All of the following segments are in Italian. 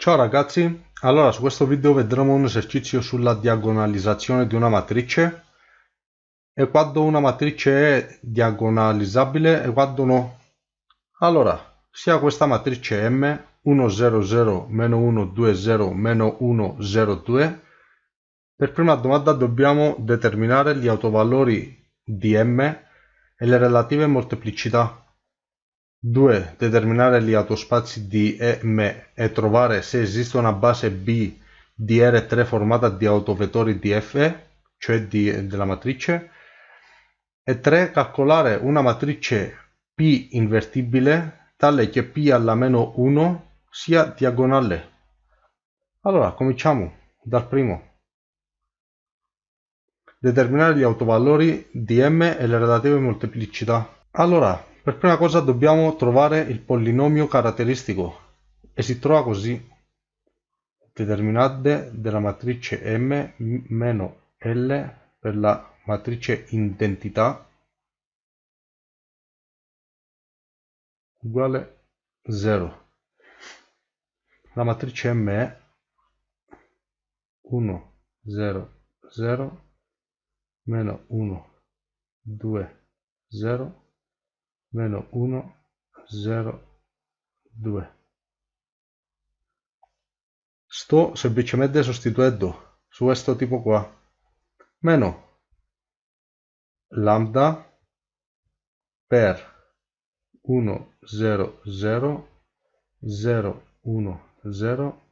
Ciao ragazzi, allora su questo video vedremo un esercizio sulla diagonalizzazione di una matrice. E quando una matrice è diagonalizzabile e quando no. Allora, sia questa matrice M 1 0 0 meno 1 2 0 meno 1 0 2 per prima domanda dobbiamo determinare gli autovalori di M e le relative molteplicità 2. Determinare gli autospazi di E M e trovare se esiste una base B di R3 formata di autovettori di F, cioè di, della matrice. E 3. Calcolare una matrice P invertibile tale che P alla meno 1 sia diagonale. Allora, cominciamo dal primo. Determinare gli autovalori di M e le relative molteplicità. Allora, per prima cosa dobbiamo trovare il polinomio caratteristico e si trova così. Determinante della matrice M meno L per la matrice identità uguale 0. La matrice M è 1, 0, 0, meno 1, 2, 0, meno 1 0 2 sto semplicemente sostituendo su questo tipo qua. Meno lambda per 1 0 0 0 1 0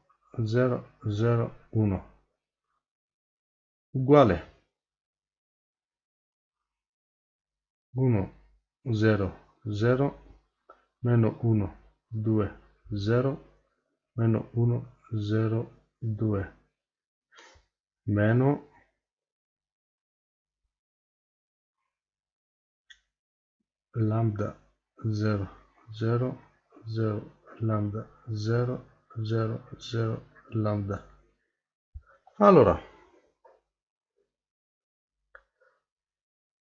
0 0 1 uguale. 1 0 0 meno 1 2 0 meno 1 0 2 meno lambda 0 0 0 lambda 0 0 0 lambda. Allora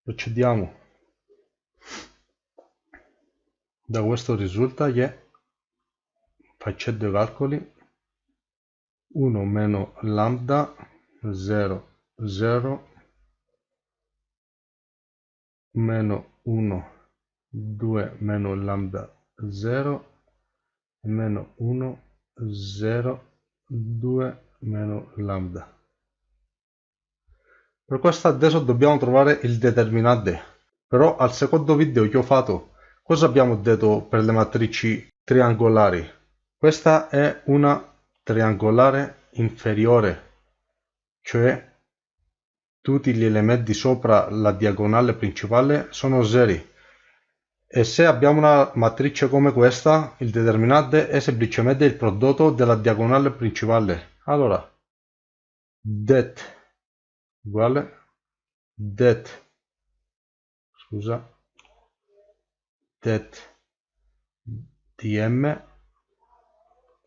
procediamo da questo risulta che facendo i calcoli 1 meno lambda 0 0 meno 1 2 meno lambda 0 meno 1 0 2 meno lambda. Per questo adesso dobbiamo trovare il determinante. Però al secondo video che ho fatto Cosa abbiamo detto per le matrici triangolari? Questa è una triangolare inferiore, cioè tutti gli elementi sopra la diagonale principale sono zeri. E se abbiamo una matrice come questa, il determinante è semplicemente il prodotto della diagonale principale. Allora, det uguale det, scusa, det dm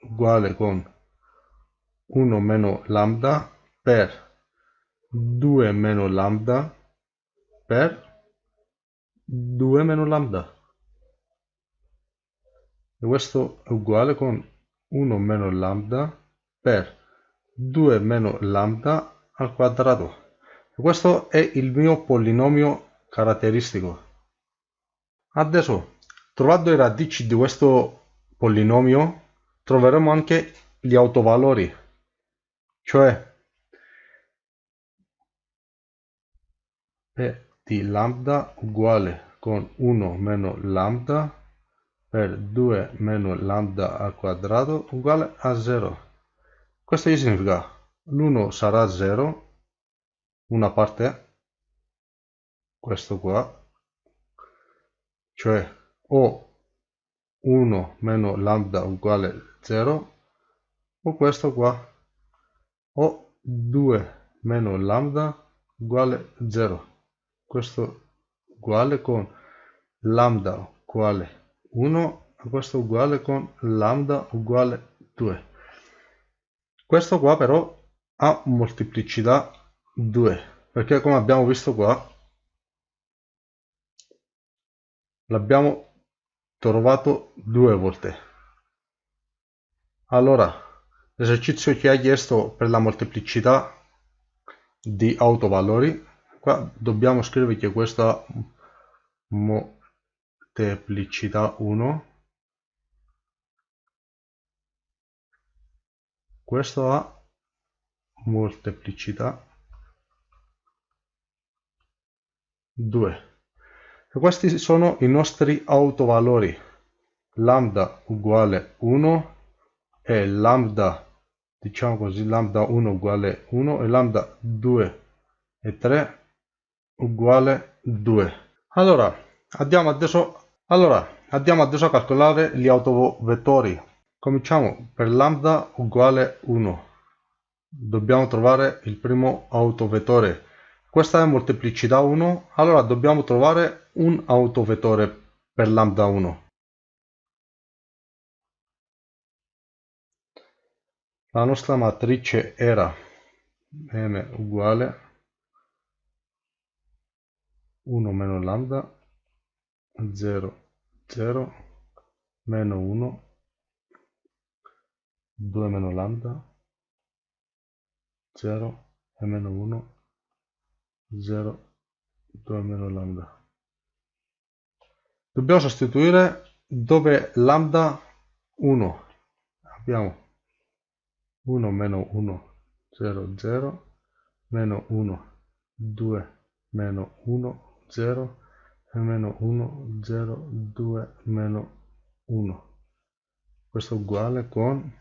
uguale con 1 meno lambda per 2 meno lambda per 2 meno lambda. E questo è uguale con 1 meno lambda per 2 meno lambda al quadrato. E questo è il mio polinomio caratteristico Adesso, trovando le radici di questo polinomio, troveremo anche gli autovalori, cioè P di lambda uguale con 1 meno lambda per 2 meno lambda al quadrato uguale a 0. Questo significa l'1 sarà 0, una parte, questo qua, cioè o 1 meno lambda uguale 0 o questo qua o 2 meno lambda uguale 0 questo uguale con lambda uguale 1 e questo uguale con lambda uguale 2 questo qua però ha molteplicità 2 perché come abbiamo visto qua l'abbiamo trovato due volte. Allora l'esercizio che ha chiesto per la molteplicità di autovalori qua dobbiamo scrivere che questa molteplicità 1 questo ha molteplicità 2 questi sono i nostri autovalori. Lambda uguale 1 e lambda diciamo così lambda 1 uguale 1 e lambda 2 e 3 uguale 2 allora andiamo adesso allora andiamo adesso a calcolare gli autovettori. Cominciamo per lambda uguale 1 dobbiamo trovare il primo autovettore questa è molteplicità 1 allora dobbiamo trovare un autovettore per lambda 1 la nostra matrice era m uguale 1 meno lambda 0 0 meno 1 2 meno lambda 0 e meno 1 0 2 meno lambda? Dobbiamo sostituire dove lambda 1 abbiamo 1 meno 1 0 0 meno 1 2 meno 1 0 e meno 1 0 2 meno 1 questo è uguale con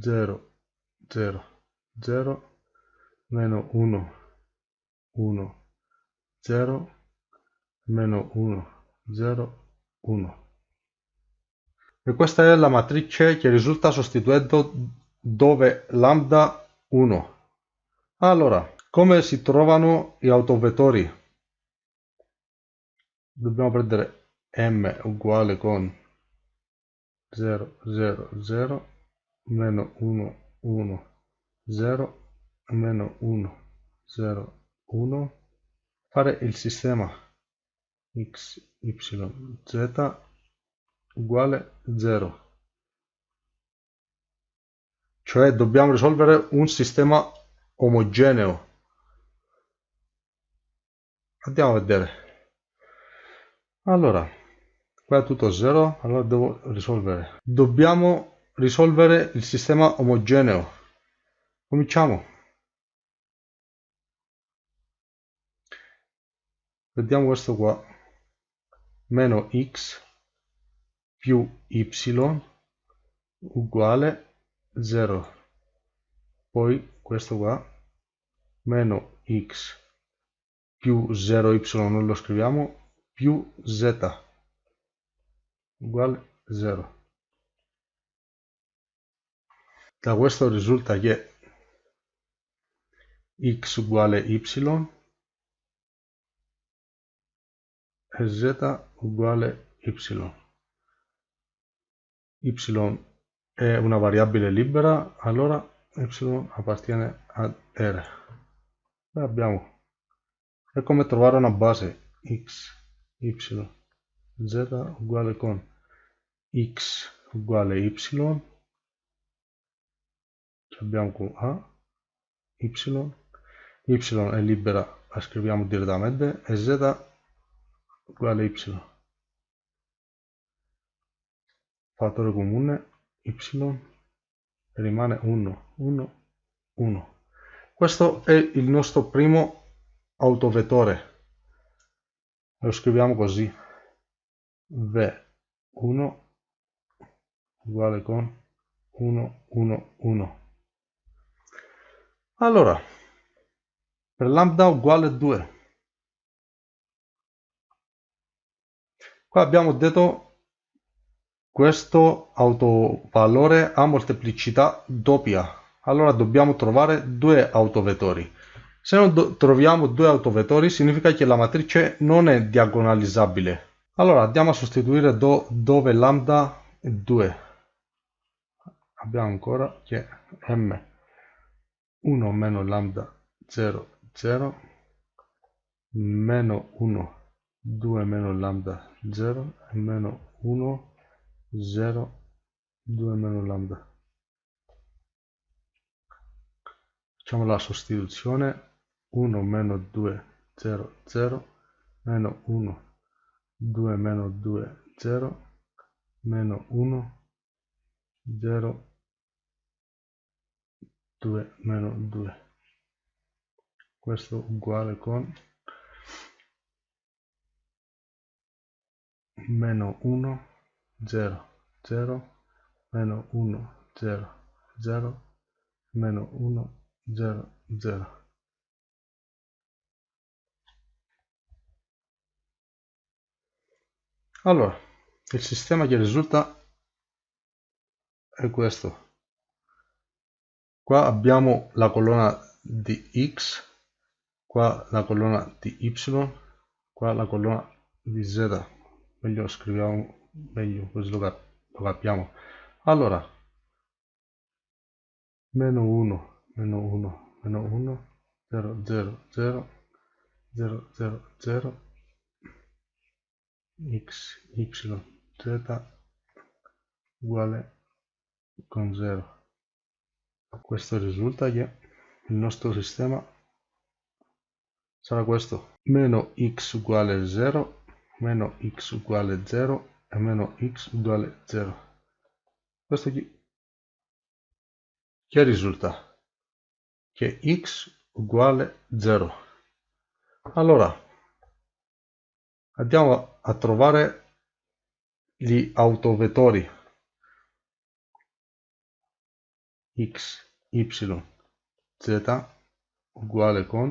0 0 0 meno 1 1 0 meno 1 0 1 e questa è la matrice che risulta sostituendo dove lambda 1 allora come si trovano gli autovettori? Dobbiamo prendere m uguale con 0 0 0 meno 1 1 0 meno 1 0 1 fare il sistema x y z uguale 0 cioè dobbiamo risolvere un sistema omogeneo. Andiamo a vedere. Allora qua è tutto 0 allora devo risolvere. Dobbiamo risolvere il sistema omogeneo. Cominciamo vediamo questo qua. Meno x più y uguale 0 poi questo qua meno x più 0y non lo scriviamo più z uguale 0 da questo risulta che x uguale y z uguale y. Y è una variabile libera, allora y appartiene ad R. E abbiamo, è come trovare una base x, y, z uguale con x uguale y, abbiamo con a, y, y è libera, la scriviamo direttamente, e z uguale y. fattore comune y rimane 1 1 1 questo è il nostro primo autovettore. Lo scriviamo così. V1 uguale con 1 1 1 allora per lambda uguale 2 qua abbiamo detto questo autovalore ha molteplicità doppia, allora dobbiamo trovare due autovettori. Se non troviamo due autovettori significa che la matrice non è diagonalizzabile. Allora andiamo a sostituire do, dove lambda è 2. Abbiamo ancora che m 1 meno lambda 0 0 meno 1 2 meno lambda 0 e meno 1 0 2 meno lambda. Facciamo la sostituzione 1 meno 2 0 0 meno 1 2 meno 2 0 meno 1 0 2 meno 2 questo uguale con meno 1 0 0 meno 1 0 0 meno 1 0 0 allora il sistema che risulta è questo. Qua abbiamo la colonna di x qua la colonna di y qua la colonna di z meglio scriviamo meglio così lo, cap lo capiamo. Allora meno 1 meno 1 meno 1 0 0 0 0 0 0 x y z uguale con 0 questo risulta che il nostro sistema sarà questo. Meno x uguale 0 meno x uguale 0 e meno x uguale 0 questo qui. Che risulta? Che x uguale 0 allora andiamo a trovare gli autovettori. X, y, z uguale con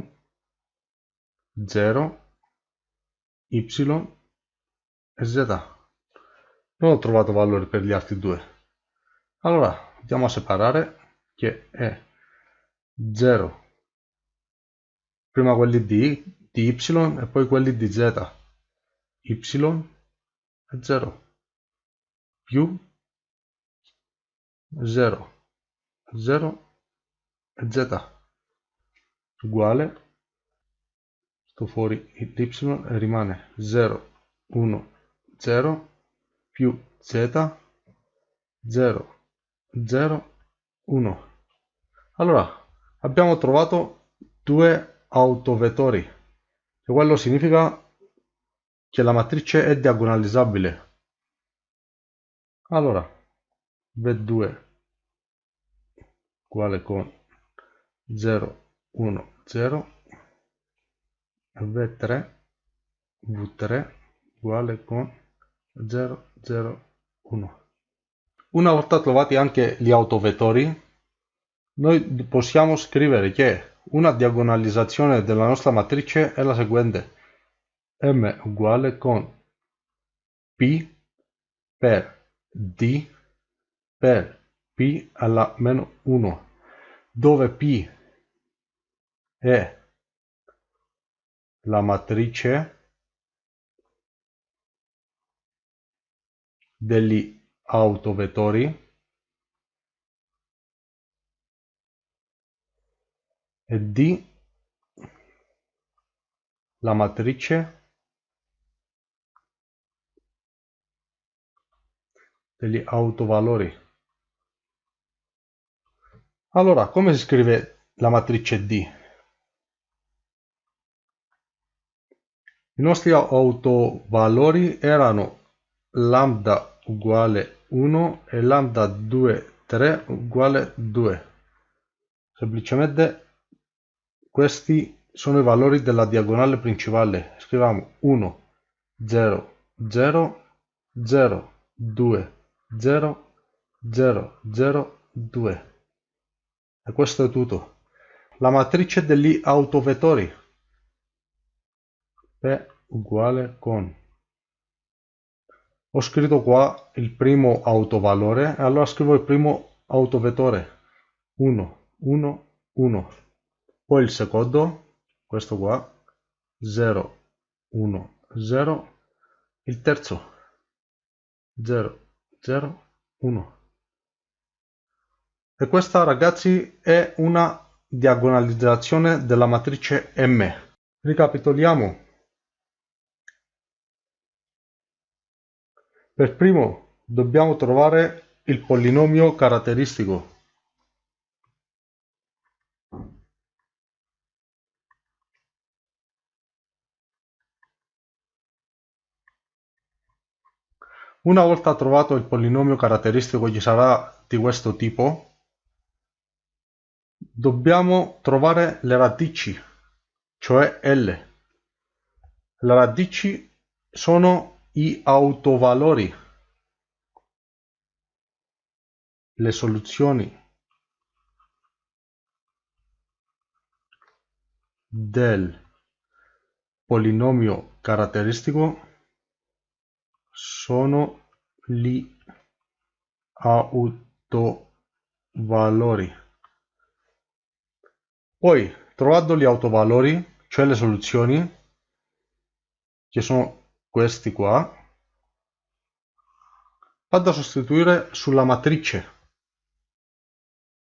0, y e z. Non ho trovato valori per gli altri due. Allora andiamo a separare che è 0 prima quelli di, di y e poi quelli di z. Y è 0 più 0 0 e z. Uguale. Sto fuori y e rimane 0 1 0 più z 0 0 1 allora abbiamo trovato due autovettori. E quello significa che la matrice è diagonalizzabile. Allora v2 uguale con 0 1 0 v3 v3 uguale con 0 0 1 una volta trovati anche gli autovettori noi possiamo scrivere che una diagonalizzazione della nostra matrice è la seguente. M uguale con p per d per p alla meno 1 dove p è la matrice degli autovettori. E d la matrice. Degli autovalori. Allora, come si scrive la matrice D? I nostri autovalori erano lambda uguale 1 e lambda 2, 3 uguale 2. Semplicemente questi sono i valori della diagonale principale. Scriviamo 1, 0, 0, 0, 2, 0, 0, 0, 2. E questo è tutto. La matrice degli autovettori. P uguale con. Ho scritto qua il primo autovalore allora scrivo il primo autovettore. 1, 1, 1. Poi il secondo, questo qua, 0, 1, 0. Il terzo, 0, 0, 1. E questa ragazzi è una diagonalizzazione della matrice M. Ricapitoliamo. Per primo dobbiamo trovare il polinomio caratteristico. Una volta trovato il polinomio caratteristico che sarà di questo tipo, dobbiamo trovare le radici, cioè L. Le radici sono i autovalori, le soluzioni del polinomio caratteristico sono gli autovalori. Poi, trovando gli autovalori, cioè le soluzioni, che sono questi qua, vado a sostituire sulla matrice.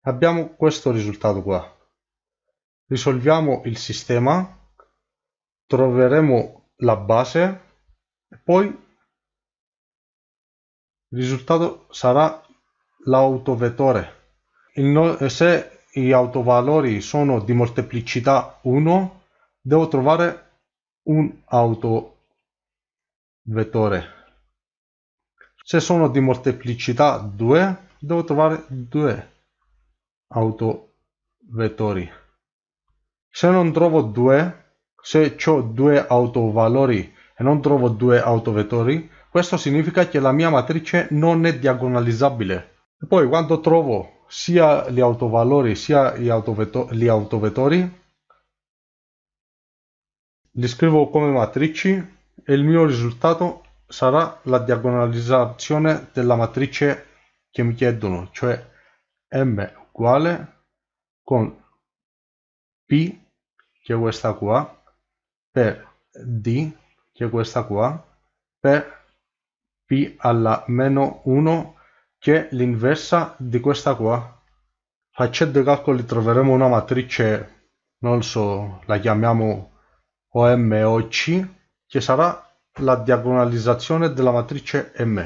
Abbiamo questo risultato qua. Risolviamo il sistema, troveremo la base e poi il risultato sarà l'autovettore. Se gli autovalori sono di molteplicità 1, devo trovare un autovettore. Se sono di molteplicità 2, devo trovare due autovettori. Se non trovo due, se ho due autovalori e non trovo due autovettori, questo significa che la mia matrice non è diagonalizzabile. E poi quando trovo sia gli autovalori sia gli, autovetto gli autovettori, li scrivo come matrici e il mio risultato sarà la diagonalizzazione della matrice che mi chiedono, cioè m uguale con p, che è questa qua, per d, che è questa qua, per p alla meno 1 che è l'inversa di questa qua. Facendo i calcoli troveremo una matrice, non so, la chiamiamo OM o C, che sarà la diagonalizzazione della matrice M.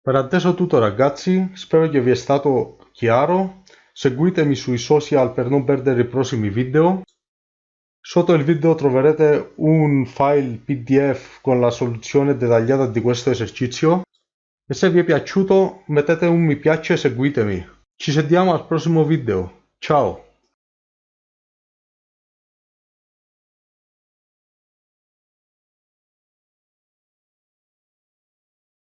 Per adesso è tutto ragazzi, spero che vi è stato chiaro. Seguitemi sui social per non perdere i prossimi video. Sotto il video troverete un file pdf con la soluzione dettagliata di questo esercizio e se vi è piaciuto mettete un mi piace e seguitemi. Ci sentiamo al prossimo video. Ciao!